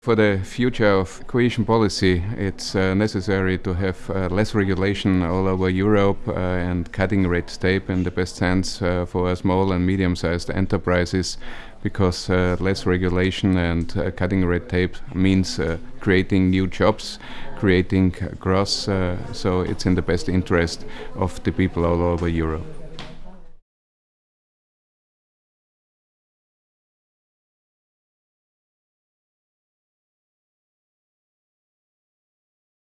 For the future of cohesion policy, it's uh, necessary to have uh, less regulation all over Europe uh, and cutting red tape in the best sense uh, for small and medium-sized enterprises because uh, less regulation and uh, cutting red tape means creating new jobs, creating growth, so it's in the best interest of the people all over Europe.